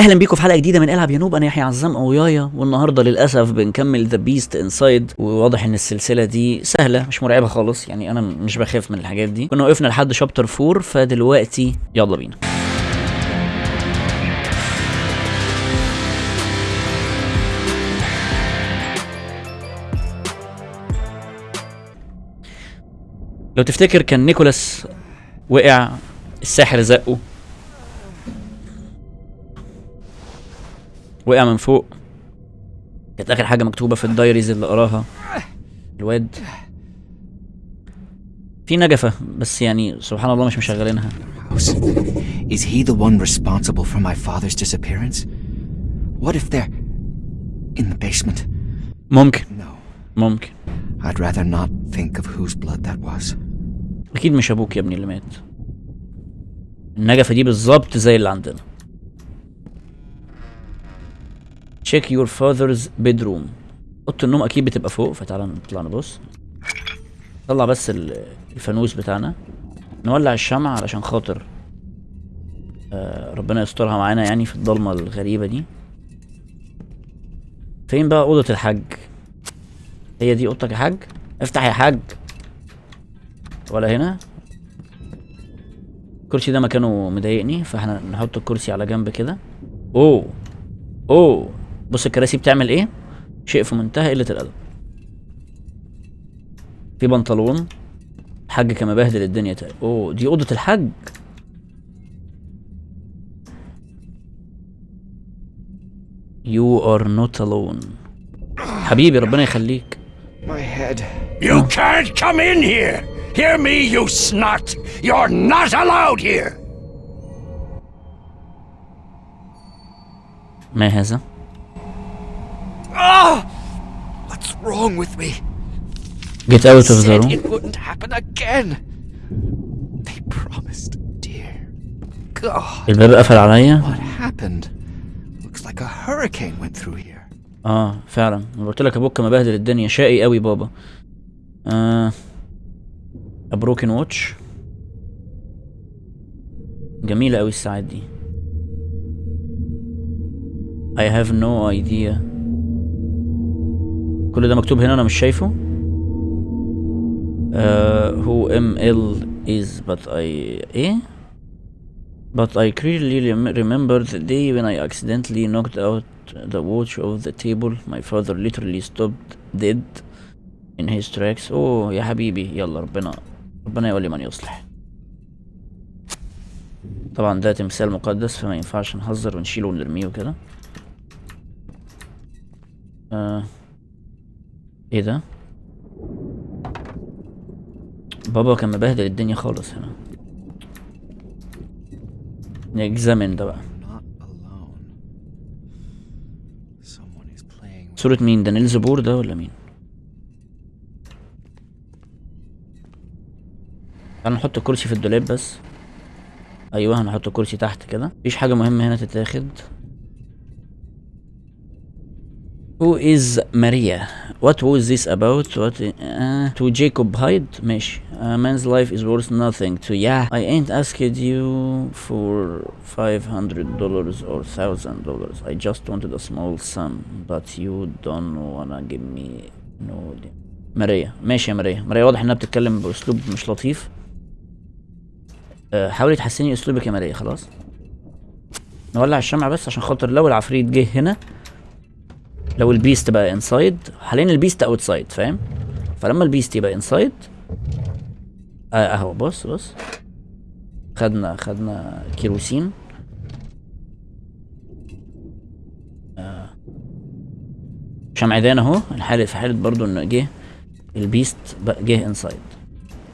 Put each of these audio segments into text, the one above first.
أهلا بيكم في حلقة جديدة من العب يا noob أنا يحيى عزام أويايا والنهاردة للأسف بنكمل The Beast Inside وواضح إن السلسلة دي سهلة مش مرعبة خالص. يعني أنا مش بخاف من الحاجات دي. كنا وقفنا لحد chapter 4 فدلوقتي يلا بينا. لو تفتكر كان نيكولاس وقع الساحر زقه. وقع من فوق كانت آخر حاجة مكتوبة في الدايريز اللي قراها الواد في نجفة بس يعني سبحان الله مش مشغلينها. Is he the one responsible for my father's disappearance? What if they're in the basement? ممكن No. ممكن I'd rather not think of whose blood that was. أكيد مش أبوك يا ابني اللي مات النجفة دي بالظبط زي اللي عندنا check your father's bedroom. اوضه النوم أكيد بتبقى فوق فتعالى نطلع نبص. طلع بس ال- الفانوس بتاعنا. نولع الشمع علشان خاطر آه ربنا يسترها معانا يعني في الضلمة الغريبة دي. فين بقى أوضة الحاج؟ هي دي أوضتك يا حاج؟ افتح يا حاج. ولا هنا؟ الكرسي ده مكانه مضايقني فاحنا نحط الكرسي على جنب كده. أوه أوه. بص الكراسي بتعمل إيه شيء في منتهى قلة الأدب في بنطلون الحاج كان مبهدل الدنيا تاني أوه دي أوضة الحاج You are not alone حبيبي ربنا يخليك My head. You can't come in here! Hear me, you snot! You're not allowed here! ما هذا Ah! What's wrong with me? Get out of the room it wouldn't happen again. They promised, dear. God, الباب قفل عليا what happened? Looks like a hurricane went through here. آه فعلا أنا قلت لك أبوك مبهدل الدنيا شقي قوي بابا آه بروكن واتش جميلة قوي الساعات دي I have no idea كل ده مكتوب هنا أنا مش شايفه uh, who ML is but I إيه But I clearly rem- remember the day when I accidentally knocked out the watch of the table. My father literally stopped dead in his tracks. اوه يا حبيبي يلا ربنا ربنا يولي من يصلح. طبعا ده تمثال مقدس فما ينفعش نهزر ونشيله ونرميه وكده. آه. إيه ده؟ بابا كان مبهدل الدنيا خالص هنا. ن examine ده بقى. صورة مين ده نيلز بور ده ولا مين؟ تعال نحط الكرسي في الدولاب بس أيوه هنحط الكرسي تحت كده مفيش حاجة مهمة هنا تتاخد Who is Maria? What was this about? What uh, to Jacob Hyde? ماشي. A man's life is worth nothing to yeah. I ain't asked you for five hundred dollars or thousand dollars. I just wanted a small sum, but you don't wanna give me no. ماريا ماشي يا ماريا ماريا واضح انها بتتكلم باسلوب مش لطيف أه، حاولي تحسني اسلوبك يا ماريا خلاص نولع الشمع بس عشان خاطر لو العفريت جه هنا لو ال beast بقى inside حاليا ال beast outside فاهم؟ فلما ال beast يبقى inside آه أهو بص بص. خدنا خدنا كيروسين. آه. شمعدان أهو. الحالة في حالة برضو إنه جه ال beast بقى جه inside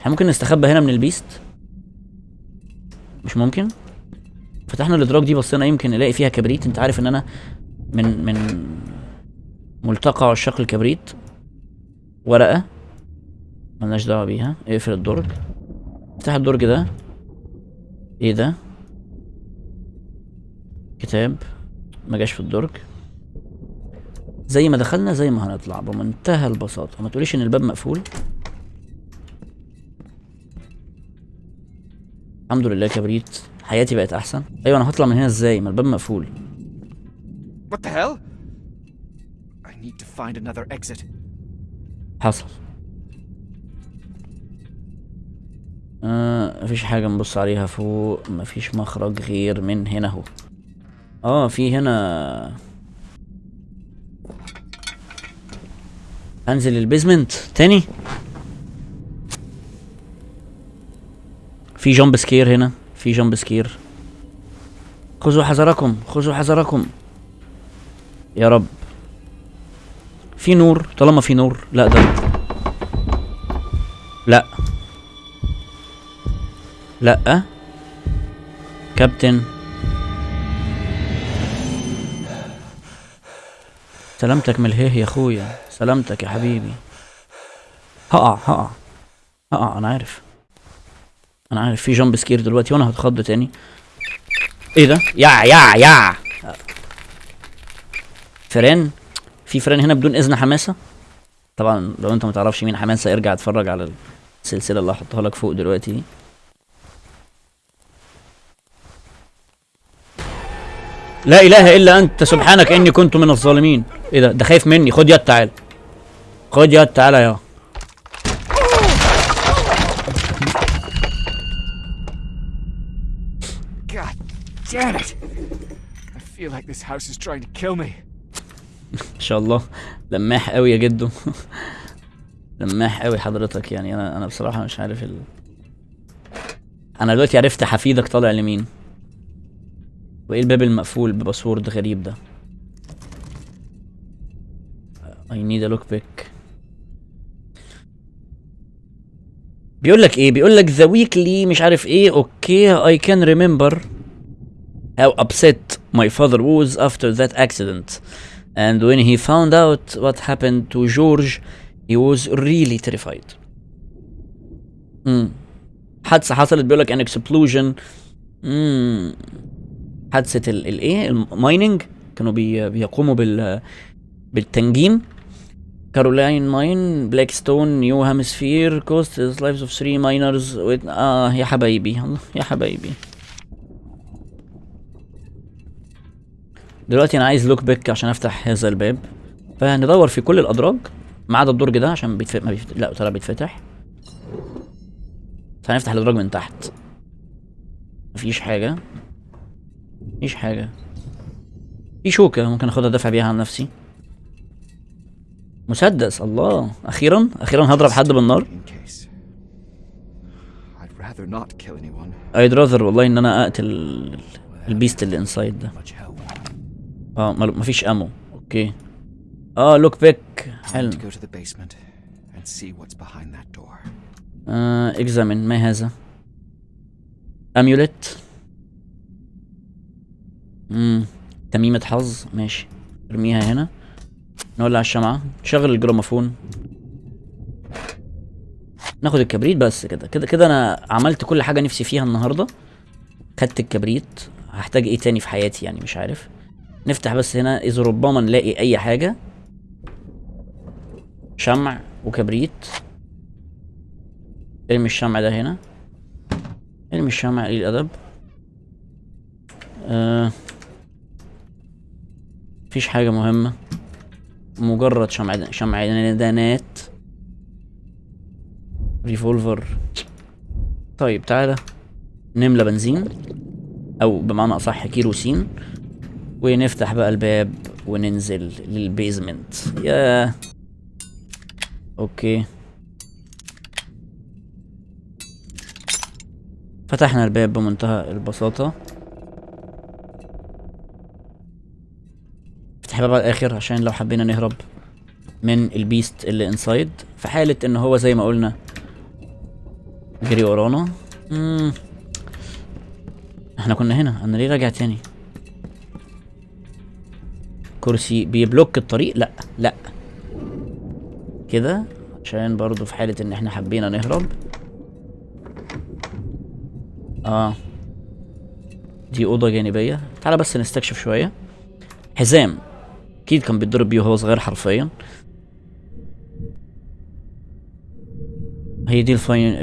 إحنا ممكن نستخبى هنا من ال beast مش ممكن؟ فتحنا الادراج دي بصينا يمكن نلاقي فيها كبريت. أنت عارف إن أنا من من ملتقى عشاق الكبريت. ورقة ملناش دعوة بيها. اقفل الدرج. افتح الدرج ده. إيه ده؟ كتاب. ما جاش في الدرج. زي ما دخلنا زي ما هنطلع. بمنتهى البساطة. ما تقوليش إن الباب مقفول. الحمد لله كبريت. حياتي بقت أحسن. أيوه أنا هطلع من هنا إزاي؟ ما الباب مقفول. What the hell? I need to find another exit. حصل. آه مفيش حاجة نبص عليها فوق. مفيش مخرج غير من هنا اهو آه في هنا. انزل البيزمنت تاني. في jump scare هنا. في jump scare. خذوا حذركم خذوا حذركم. يا رب. في نور؟ طالما في نور لا ده لا. لا. كابتن. سلامتك من الهيه يا أخويا. سلامتك يا حبيبي. هقع هقع. هقع أنا عارف. أنا عارف في jump scare دلوقتي وأنا هتخض تاني. إيه ده؟ يا يا يا فران؟ في فران هنا بدون إذن حماسة؟ طبعا لو أنت ما تعرفش مين حماسة ارجع اتفرج على السلسلة اللي هحطها لك فوق دلوقتي دي. لا إله إلا أنت سبحانك إني كنت من الظالمين. إيه ده؟ ده خايف مني. خد يد تعال خد يد تعالى يا. God damn it! I feel like this house is trying to kill me. إن شاء الله. لماح قوي يا جدو. لماح قوي حضرتك يعني. أنا أنا بصراحة مش عارف ال... أنا دلوقتي عرفت حفيدك طالع لمين. وإيه الباب المقفول بباسورد غريب ده؟ I need a pick بيقول لك إيه؟ بيقول لك the weekly مش عارف إيه. أوكي I can remember how upset my father was after that accident. And when he found out what happened to George he was really terrified. امم حادثة حصلت بيقول لك an explosion. امم حادثة ال- الايه ال mining كانوا بي بيقوموا بال بالتنجيم. كارولاين mine بلاك ستون نيو هامبشير cost lives of 3 miners آه يا حبايبي. يا حبايبي. دلوقتي أنا عايز lock pick عشان أفتح هذا الباب. فهندور في كل الأدراج ما عدا الدرج ده عشان بيتفتح ما بيفتح لا طلع بيتفتح. فهنفتح الأدراج من تحت. مفيش حاجة. مفيش حاجة. في شوكة ممكن أخدها أدافع بيها عن نفسي. مسدس الله. أخيرا أخيرا هضرب حد بالنار. I'd rather والله إن أنا أقتل ال- ال beast اللي inside ده. آه مل- مفيش ammo. okay. آه lock pick حلو. آه examine ما هذا؟ amulet امم تميمة حظ. ماشي. ارميها هنا. نولع الشمعة. شغل الجراموفون ناخد الكبريت بس كده. كده كده أنا عملت كل حاجة نفسي فيها النهاردة. خدت الكبريت. هحتاج إيه تاني في حياتي يعني؟ مش عارف. نفتح بس هنا. إذا ربما نلاقي أي حاجة. شمع وكبريت. ارمي الشمع ده هنا. ارمي الشمع قليل الأدب. آه. مفيش حاجة مهمة. مجرد شمع شمعدانات revolver. طيب تعالى نملى بنزين. أو بمعنى أصح كيروسين. ونفتح بقى الباب وننزل لل basement. يا okay. فتحنا الباب بمنتهى البساطة. افتح الباب على الآخر عشان لو حبينا نهرب من ال beast اللي inside في حالة إن هو زي ما قلنا جري ورانا. إحنا كنا هنا. أنا ليه راجع تاني؟ كرسي بي block الطريق؟ لا لا. كده؟ عشان برضو في حالة إن إحنا حبينا نهرب. آه. دي أوضة جانبية. تعالى بس نستكشف شوية. حزام. أكيد كان بيتضرب بيه وهو صغير حرفيا. هي دي الفاين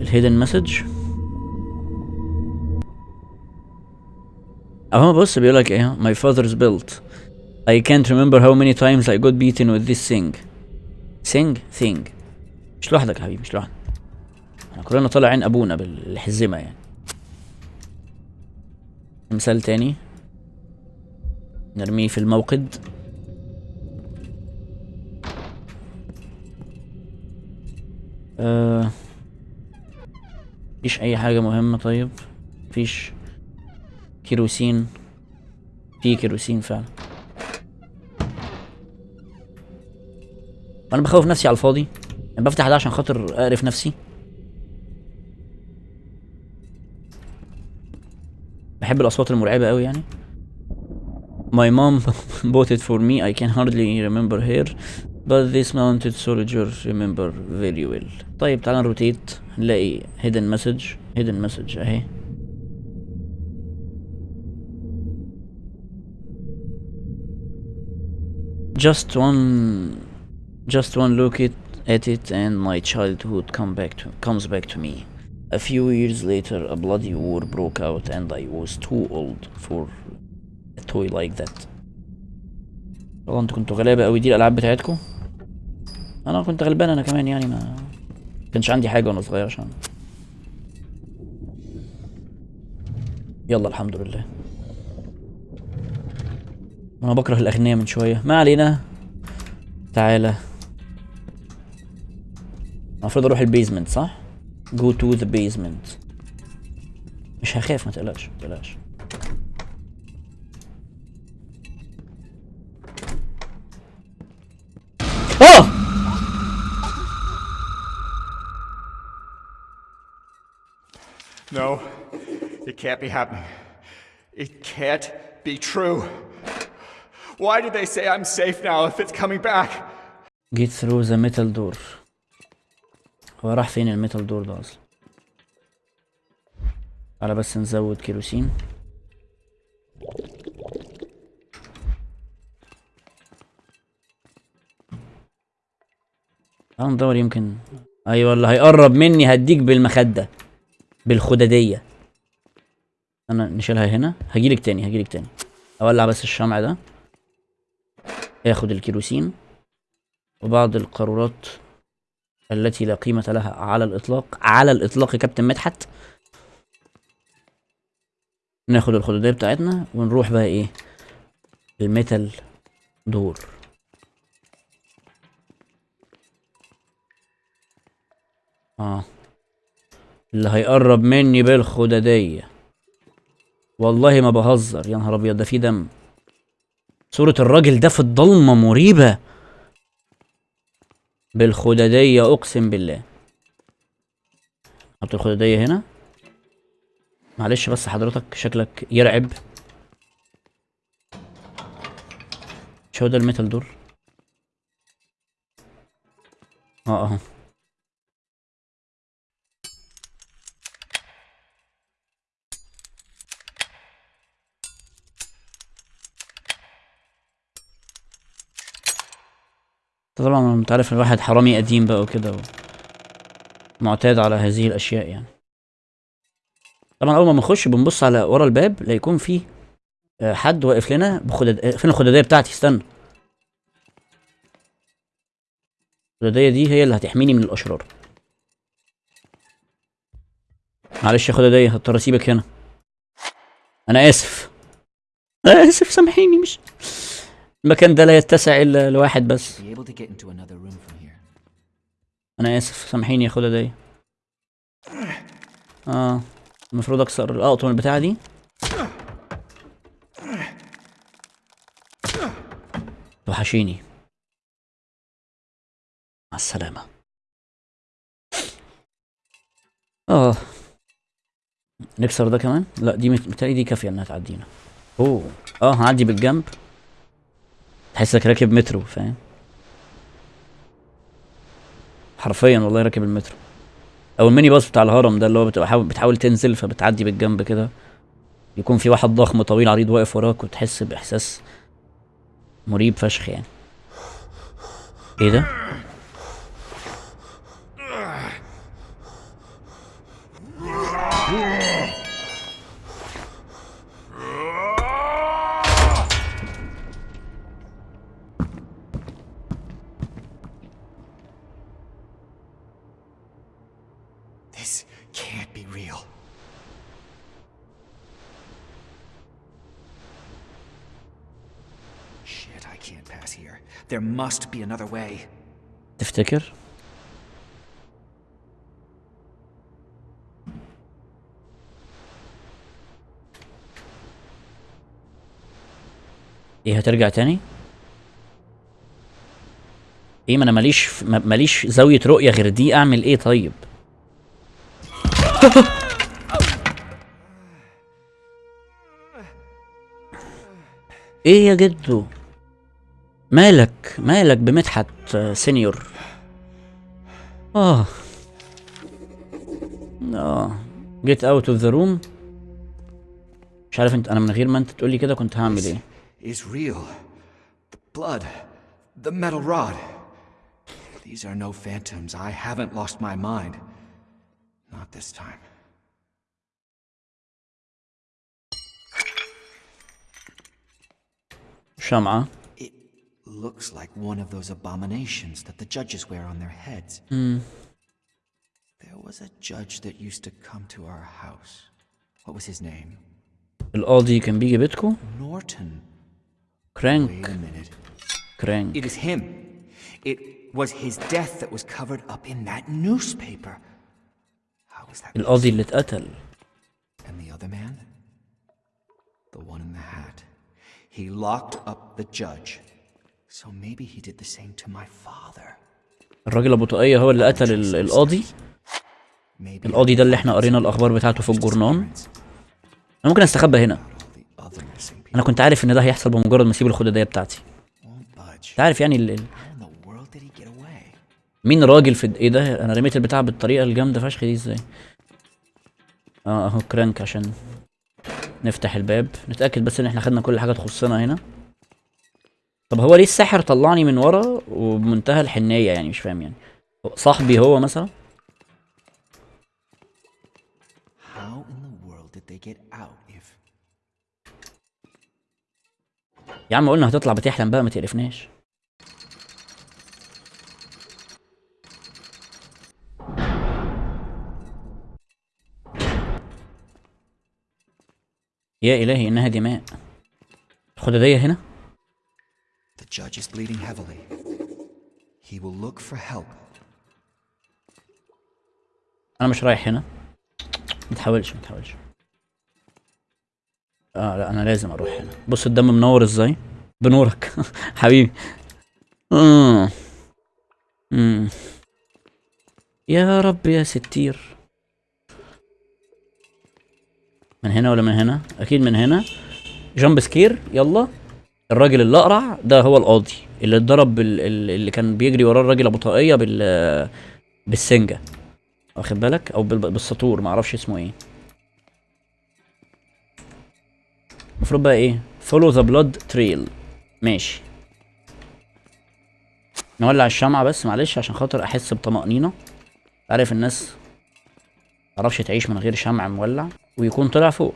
ال hidden message. أهو بص بيقول لك إيه my father's belt. I can't remember how many times I got beaten with this thing. Thing? Thing. مش لوحدك يا حبيبي مش لوحدك. إحنا كلنا طالع عين أبونا بالحزمة يعني. مثال تاني. نرميه في الموقد. آه. مفيش أي حاجة مهمة طيب. مفيش كيروسين. في كيروسين فعلا. أنا بخوف نفسي على الفاضي أنا بفتح ده عشان خاطر اقرف نفسي بحب الاصوات المرعبة قوي يعني My mom bought it for me. I can hardly remember her, but this mounted soldier remember very well. طيب تعالى نروتيت نلاقي hidden message hidden message اهي just one just one look at, at it and my childhood come back to comes back to me. A few years later a bloody war broke out and i was too old for a toy like that. والله أنتوا كنتوا غلابة قوي دي الألعاب بتاعتكم أنا كنت غلبان أنا كمان يعني ما كانش عندي حاجة وأنا صغير عشان. يلا الحمد لله. أنا بكره الاغنياء من شوية. ما علينا. تعالى. المفروض اروح البيزمنت صح go to the basement مش هخاف ما تقلقش ما تقلقش اه No, it can't be happening. It can't be true. Why did they say I'm safe now if it's coming back? get through the metal door هو راح فين الميتال دور ده أصلا؟ على بس نزود كيروسين. تعال ندور يمكن. أيوه اللي هيقرب مني هديك بالمخدة بالخددية أنا نشيلها هنا. هجيلك تاني هجيلك تاني. أولع بس الشمع ده. آخد الكيروسين. وبعض القارورات. التي لا قيمة لها على الإطلاق على الإطلاق كابتن مدحت. ناخد الخدودية بتاعتنا ونروح بقى إيه؟ الميتال دور. آه. اللي هيقرب مني بالخددية والله ما بهزر يا نهار أبيض ده في دم. صورة الراجل ده في الضلمة مريبة. بالخددية أقسم بالله. حط الخددية هنا. معلش بس حضرتك شكلك يرعب. مش هو ده الميتال دور آه. اهو طبعا انت عارف الواحد حرامي قديم بقى وكده. معتاد على هذه الأشياء يعني. طبعا أول ما بنخش بنبص على ورا الباب لا يكون فيه آه، حد واقف لنا بخدد آه، فين الخدادية بتاعتي؟ استنى. الخدادية دي هي اللي هتحميني من الأشرار. معلش يا خدادية هضطر أسيبك هنا. أنا آسف. أنا آسف سامحيني مش المكان ده لا يتسع إلا لواحد بس. أنا آسف سامحيني يا خداديه آه المفروض أكسر الاقطم البتاعه دي. توحشيني مع السلامة. آه. نكسر ده كمان؟ لا دي مت- متهيألي دي كافية إنها تعدينا. أوه. آه هعدي بالجنب. تحسك راكب مترو فاهم؟ حرفيا والله راكب المترو. أو الميني باص بتاع الهرم ده اللي هو بتبقى حاول بتحاول تنزل فبتعدي بالجنب كده. يكون في واحد ضخم طويل عريض واقف وراك وتحس بإحساس مريب فشخ يعني. إيه ده؟ This can't be real. Shit, I can't pass here. There must be another way. تفتكر؟ ايه هترجع تاني؟ إيه ما أنا ماليش ماليش زاوية رؤية غير دي أعمل إيه طيب؟ إيه يا جدو؟ مالك؟ مالك بمدحت سينيور؟ آه. آه. get out of the room مش عارف أنت أنا من غير ما أنت تقولي كده كنت هعمل إيه؟ Is real. The blood. The metal rod. These are no phantoms. I haven't lost my mind. Not this time. شمعة It looks like one of those abominations that the judges wear on their heads. There was a judge that used to come to our house. What was his name? القاضي كان بيجي بيتكو Norton. Wait كرانك a minute. كرانك It is him. It was his death that was covered up in that newspaper. How was that? القاضي اللي اتقتل. And the other man? The one in the hat. He locked up the judge. So maybe he did the same to my father. الراجل أبو طقية هو اللي قتل القاضي. القاضي ده اللي إحنا قرينا الأخبار بتاعته في الجورنان. أنا ممكن أستخبى هنا. أنا كنت عارف إن ده هيحصل بمجرد ما أسيب الخدادية بتاعتي. انت عارف يعني مين راجل في إيه ده؟ أنا رميت البتاع بالطريقة الجامدة فشخ دي إزاي؟ آه اهو كرانك عشان نفتح الباب. نتأكد بس ان إحنا خدنا كل حاجة تخصنا هنا. طب هو ليه الساحر طلعني من ورا وبمنتهى الحنية يعني؟ مش فاهم يعني. صاحبي هو مثلا؟ يا عم قلنا هتطلع بتحلم بقى ما تقرفناش. يا إلهي إنها دماء. الخدادية هنا. The judge is bleeding heavily? He will look for help. أنا مش رايح هنا. ما تحاولش ما تحاولش. آه لا أنا لازم أروح هنا. بص الدم منور إزاي؟ بنورك. حبيبي. آه. مم. يا رب يا ستير. من هنا ولا من هنا؟ أكيد من هنا. جامب سكير يلا. الراجل اللي اقرع ده هو القاضي اللي اتضرب اللي كان بيجري وراه الراجل أبو طاقية بال بالسنجة. واخد بالك؟ أو بال... بالسطور ما أعرفش اسمه إيه. المفروض بقى إيه؟ Follow the blood trail. ماشي. نولع الشمعة بس معلش عشان خاطر أحس بطمأنينة. عارف الناس متعرفش تعيش من غير شمع مولع ويكون طلع فوق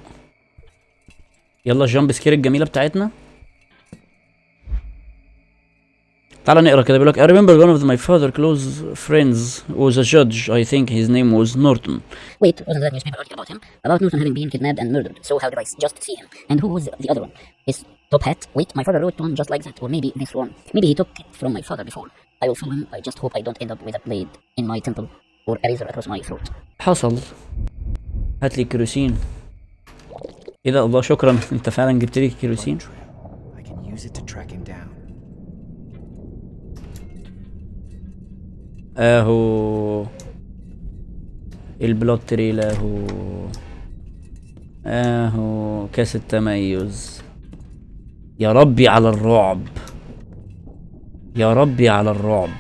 يلا الجامب سكير الجميلة بتاعتنا تعال نقرا كده بيقول لك I remember one of my father close friends was a judge I think his name was Norton Wait, wasn't that newspaper article about him? About Newton having been kidnapped and murdered. So how did I just see him? And who was the other one? His top hat? Wait, my father wrote one just like that. Or maybe this one. Maybe he took it from my father before. I will follow him. I just hope I don't end up with a blade in my temple razor across my throat. حصل. هات لي كيروسين. إيه ده الله شكرا. أنت فعلا جبت لي كيروسين. اهو البلوت تريل اهو اهو كاس التميز. يا ربي على الرعب. يا ربي على الرعب.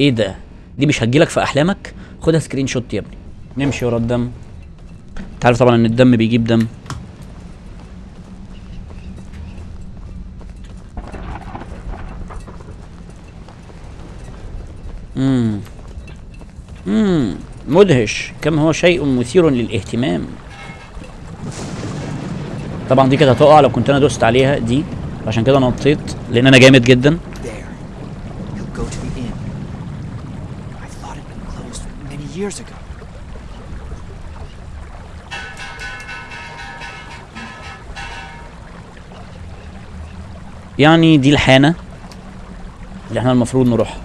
إيه ده؟ دي مش هتجيلك في أحلامك؟ خدها screenshot يا ابني. نمشي ورا الدم. انت عارف طبعا إن الدم بيجيب دم. امم امم مدهش. كم هو شيء مثير للاهتمام. طبعا دي كانت هتقع لو كنت أنا دوست عليها دي. عشان كده نطيت لأن أنا جامد جدا. يعني دي الحانة اللي إحنا المفروض نروح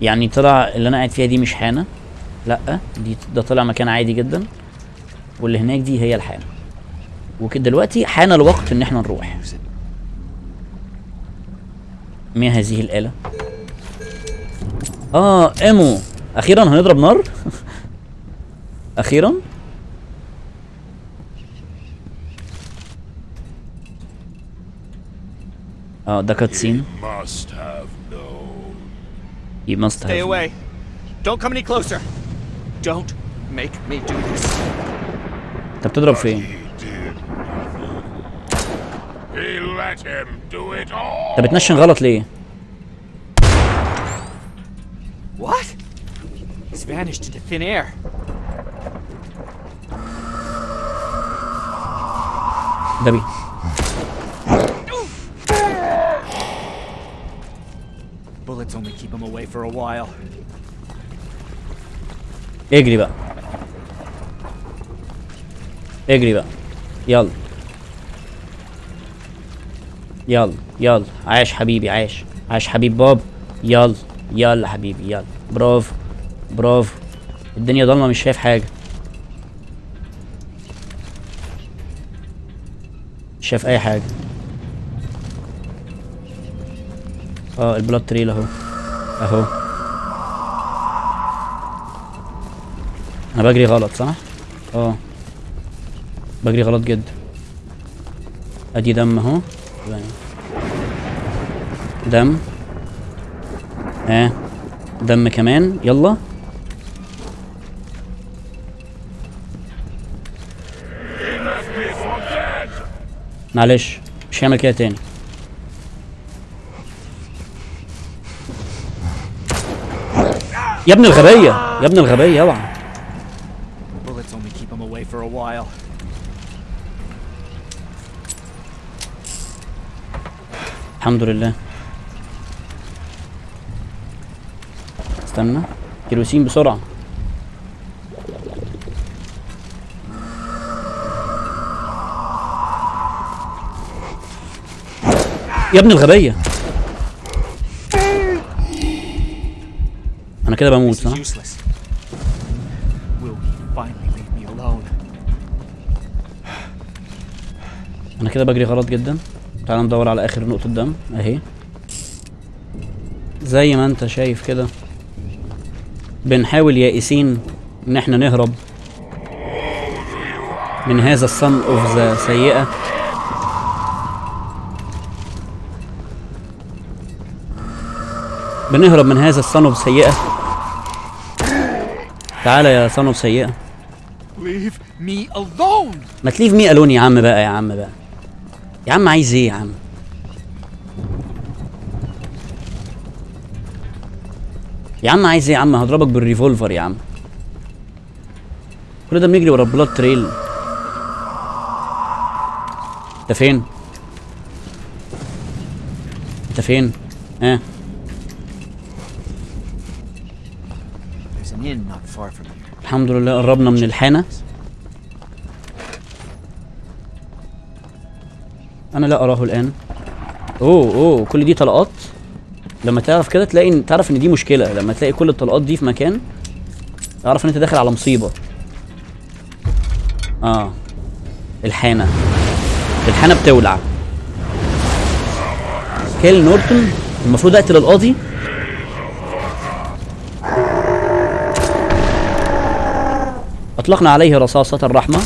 يعني طلع اللي أنا قاعد فيها دي مش حانة لأ دي ده طلع مكان عادي جدا واللي هناك دي هي الحانة. وكده دلوقتي حان الوقت إن إحنا نروح. ما هذه الآلة؟ آه ايمو أخيرا هنضرب نار؟ أخيرا؟ اه ده كاتسين Must have known. you must Stay have away. Don't come any closer. Don't make me do this. انت بتضرب فين؟ He did nothing. He let him do it all. انت بتنشن غلط ليه؟ What? He's vanished into thin air. ده بي keep him away for a while. اجري بقى اجري بقى يلا يلا يلا عاش حبيبي عاش عاش حبيب باب يلا يلا حبيبي يلا برافو برافو الدنيا ضلمه مش شايف حاجة مش شايف اي حاجة آه البلاد تريل اهو أهو. أنا بجري غلط صح؟ آه. بجري غلط جدا أدي دم أهو. دم. آه. دم كمان. يلا. معلش مش هعمل كده تاني. يا ابن الغبية يا ابن الغبية اوعى. الحمد لله. استنى. كيروسين بسرعة. يا ابن الغبية. أنا كده بموت صح? أنا كده بجري غلط جدا. تعال ندور على آخر نقطة دم أهي. زي ما أنت شايف كده بنحاول يائسين إن إحنا نهرب من هذا ال son of the سيئة. بنهرب من هذا ال son of سيئة. تعالى يا son of سيئة! ما ت leave me alone يا عم بقى يا عم بقى. يا عم عايز إيه يا عم؟ يا عم عايز إيه يا عم؟ هضربك بال revolver يا عم. كل ده بنجري ورا البلاد تريل. انت فين؟ انت فين؟ ها؟ الحمد لله قربنا من الحانة. أنا لا أراه الآن. أوه أوه كل دي طلقات؟ لما تعرف كده تلاقي تعرف إن دي مشكلة. لما تلاقي كل الطلقات دي في مكان تعرف إن أنت داخل على مصيبة. آه. الحانة. الحانة بتولع. كيل نورتون المفروض أقتل القاضي. أطلقنا عليه رصاصة الرحمة.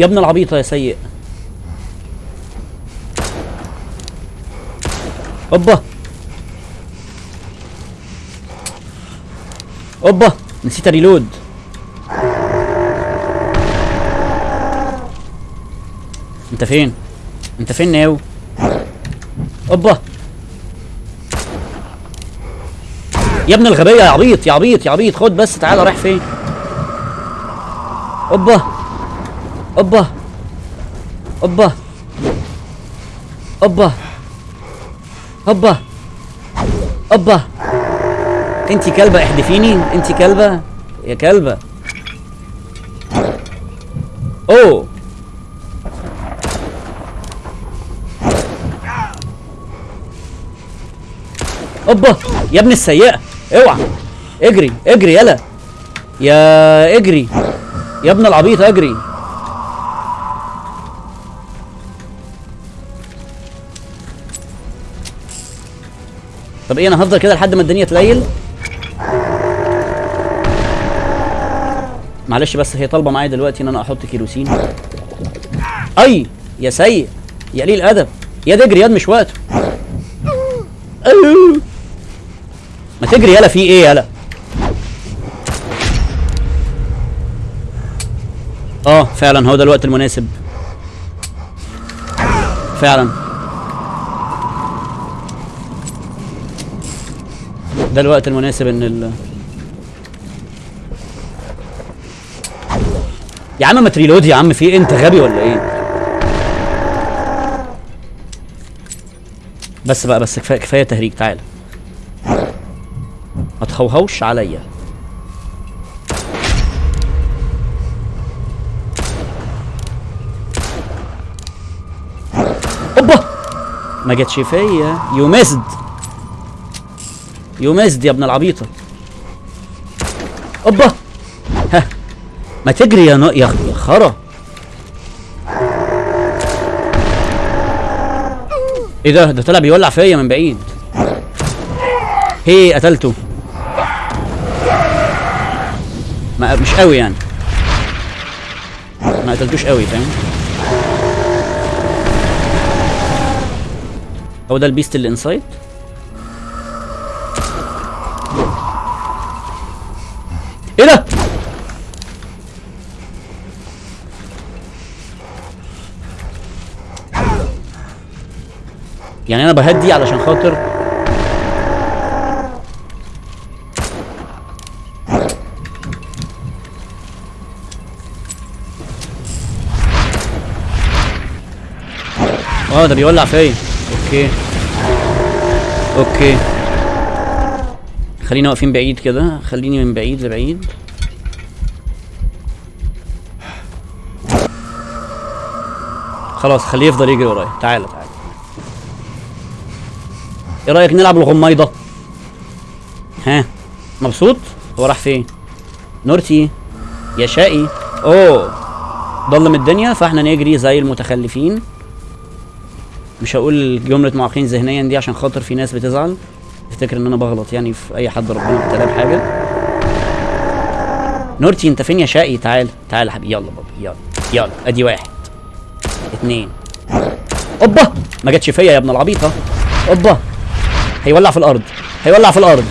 يا ابن العبيطة يا سيء. أوبا. أوبا. نسيت ريلود أنت فين؟ أنت فين ناو؟ أوبا. يا ابن الغبية يا عبيط يا عبيط يا عبيط. خد بس تعالى رايح فين؟ اوبا اوبا اوبا اوبا اوبا اوبا انت كلبة احدفيني انت كلبة. يا كلبة. اوه اوبا يا ابن السيئة. اوعى. اجري. اجري يلا. يا اجري. يا ابن العبيط أجري. طب إيه أنا هفضل كده لحد ما الدنيا تليل؟ معلش بس هي طالبة معايا دلوقتي إن أنا أحط كيروسين. أي يا سيء يا قليل ادب يا تجري ياد مش وقته. أيوه. ما تجري يلا في إيه يلا. آه فعلا هو ده الوقت المناسب. فعلا. ده الوقت المناسب ان ال يا عم ما تريلود يا عم في إيه؟ انت غبي ولا إيه؟ بس بقى بس كفاية كفاية تهريج تعالى ما تهوهوش عليا. ما جاتش فيا. you missed you missed يا ابن العبيطة. أوبا. ها. ما تجري يا. يا يا خرا. إيه ده؟ ده طلع بيولع فيا من بعيد. هي قتلته. ما مش قوي يعني. ما قتلتوش قوي فاهم؟ هو ده ال beast اللي inside إيه ده؟ يعني أنا بهدي علشان خاطر آه ده بيولع فيا okay. okay. خلينا واقفين بعيد كده. خليني من بعيد لبعيد. خلاص خليه يفضل يجري ورايا. تعالى تعالى إيه رأيك نلعب الغميضة؟ ها؟ مبسوط؟ هو راح فين؟ نورتي؟ يا شقي؟ أوه. ضلم الدنيا فاحنا نجري زي المتخلفين. مش هقول جملة معاقين ذهنيا دي عشان خاطر في ناس بتزعل. تفتكر إن أنا بغلط يعني في أي حد ربنا ابتلاه بحاجه نورتي أنت فين يا شقي؟ تعال تعال يا حبيبي. يلا بابا يلا يلا. أدي واحد اتنين. أوبا! ما جاتش فيا يا ابن العبيطه أوبا! هيولع في الأرض هيولع في الأرض.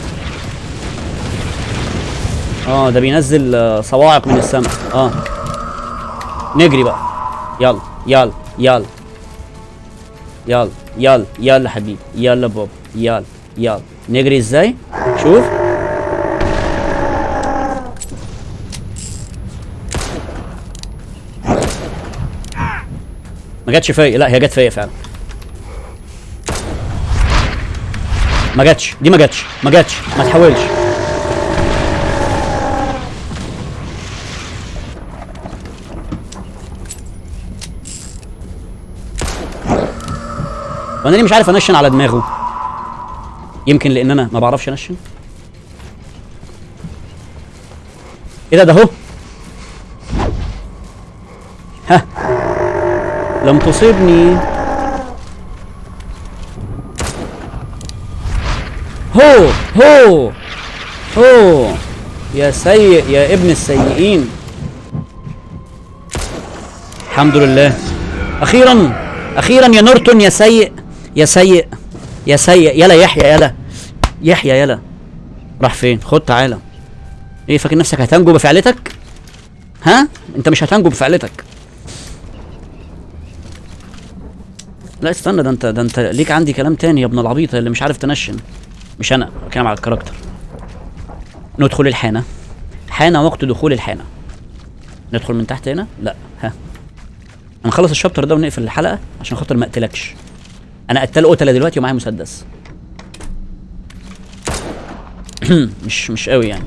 آه ده بينزل آه، صواعق من السماء. آه. نجري بقى. يلا يلا يلا. يلا يلا يلا حبيبي يلا بابا يلا يلا. نجري إزاي؟ شوف. ما جاتش فيا لا هي جت فيا فعلا. ما جاتش دي ما جاتش ما جاتش ما تحاولش. وأنا ليه مش عارف أنشن على دماغه. يمكن لأن أنا ما بعرفش أنشن. إيه ده؟ ده اهو ها. لم تصبني. هو هو هو. يا سيء يا ابن السيئين. الحمد لله. أخيرا أخيرا يا نورتون يا سيء. يا سيء يا سيء يلا يحيى يلا. يحيى يلا. راح فين؟ خد تعالى إيه فاكر نفسك هتنجو بفعلتك؟ ها؟ أنت مش هتنجو بفعلتك. لا استنى ده أنت ده أنت ليك عندي كلام تاني يا ابن العبيط اللي مش عارف تنشن. مش أنا بتكلم على الكاركتر. ندخل الحانة. حان وقت دخول الحانة. ندخل من تحت هنا؟ لا. ها. هنخلص الشابتر ده ونقفل الحلقة عشان خاطر ما أقتلكش. أنا قتال قتلة دلوقتي ومعايا مسدس. مش مش قوي يعني.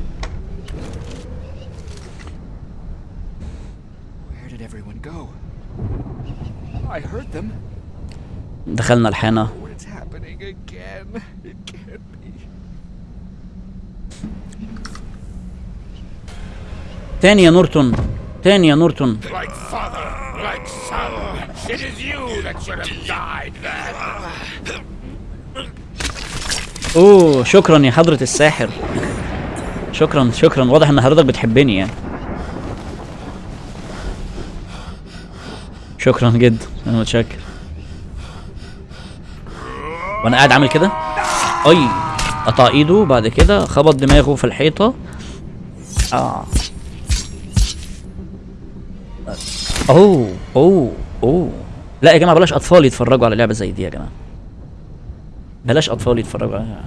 دخلنا الحانة. تاني يا نورتون. تاني يا نورتون. It is you that should have died then. أوه شكرا يا حضرة الساحر. شكرا شكرا. واضح إن حضرتك بتحبني يعني. شكرا جدا أنا متشكر. وأنا قاعد عامل كده؟ أي قطع إيده بعد كده خبط دماغه في الحيطة. آه. أوه أوه. أوه. لا يا جماعة بلاش أطفال يتفرجوا على لعبة زي دي يا جماعة. بلاش أطفال يتفرجوا عليها.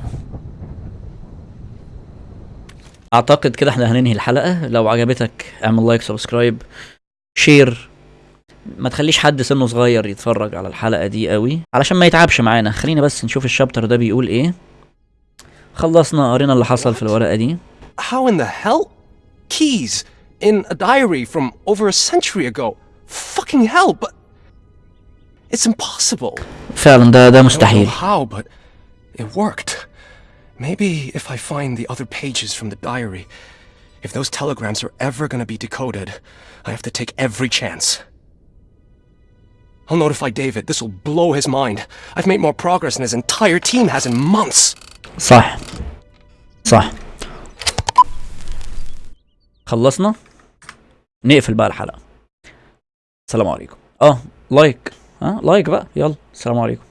أعتقد كده إحنا هننهي الحلقة. لو عجبتك اعمل like subscribe شير. ما تخليش حد سنه صغير يتفرج على الحلقة دي قوي علشان ما يتعبش معانا. خلينا بس نشوف الشابتر ده بيقول إيه. خلصنا قرينا اللي حصل في الورقة دي. How in the hell? Keys in a diary from over a century ago. Fucking hell, but it's impossible. فعلا ده ده I don't know مستحيل how, but it worked. Maybe if I find the other pages from the diary, if those telegrams are ever gonna be decoded, I have to take every chance. I'll notify David. This will blow his mind. I've made more progress than his entire team has in months. صح صح خلصنا نقفل بقى الحلقة السلام عليكم اه لايك ها؟ لايك بقى. يلا السلام عليكم.